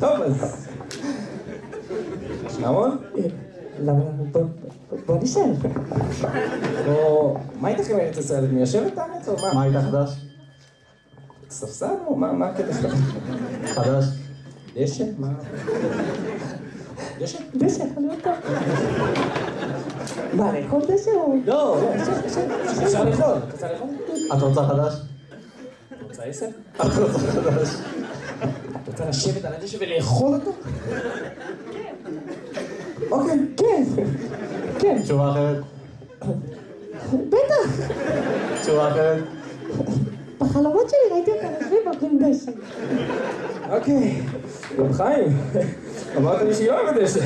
טוב, אז... אהרון? למה? בוא- בוא נשב. או... מה איתך עם ארץ ישראל? את מיישבת הארץ או מה? מה איתה חדש? ספסל או מה מה הקטע שלך? חדש? דשא? מה? דשא? דשא, חלום טוב. מה, לאכול דשא או... לא, אפשר רוצה לאכול? את רוצה חדש? את רוצה עשר? את רוצה חדש? רוצה לשבת על הדשא ולאכול אותו? אוקיי. כן, כן, תשובה אחרת? בטח. תשובה אחרת? בחלומות שלי ראיתי אותם יושבים ואוכלים דשא. אוקיי. רב חיים, אמרת לי שהיא אוהבת דשא.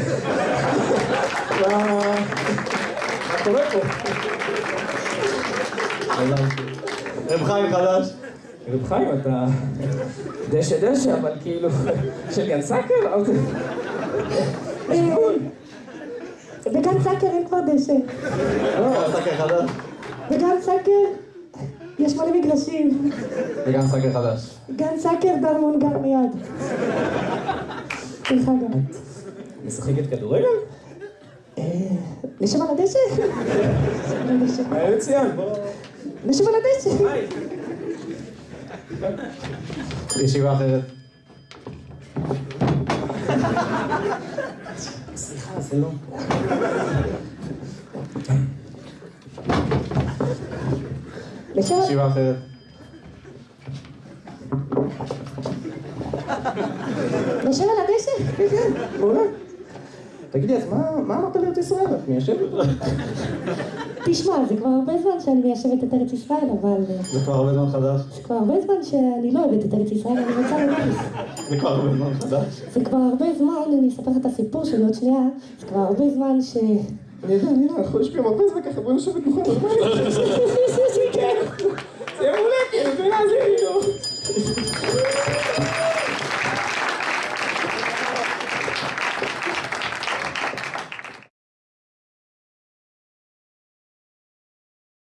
מה מה קורה פה? רב חיים חדש? רב חיים, אתה דשא דשא, אבל כאילו, של גן סאקר? אוקיי. יש גבול. בגן סאקר אין כבר דשא. סקר חדש? בגן סאקר יש מלא מגרשים. וגם סקר חדש. גן סאקר דרמון גר מיד. דרך אגב. משחקת כדורגל? נשב על הדשא? נשב על הדשא. היה מצוין, בוא... נשב על הדשא. ישיבה אחרת. סליחה, זה לא... ישיבה אחרת. נשב על הדשא? כן, כן, מעולה. תגידי, אז מה אמרת לארץ ישראל? את מיישבת? תשמע, זה כבר הרבה זמן שאני מיישבת את ארץ ישראל, אבל אה, זה כבר הרבה זמן חדש. זה כבר הרבה זמן שאני לא אוהבת את ארץ ישראל, אני רוצה לדעת. זה כבר הרבה זמן חדש. זה כבר הרבה זמן, אני אספר לך את הסיפור שלי עוד שנייה, זה כבר הרבה זמן ש... אני יודע, אני יודע, אנחנו יושבים הרבה זמן ככה, בוא נשב בדוכן,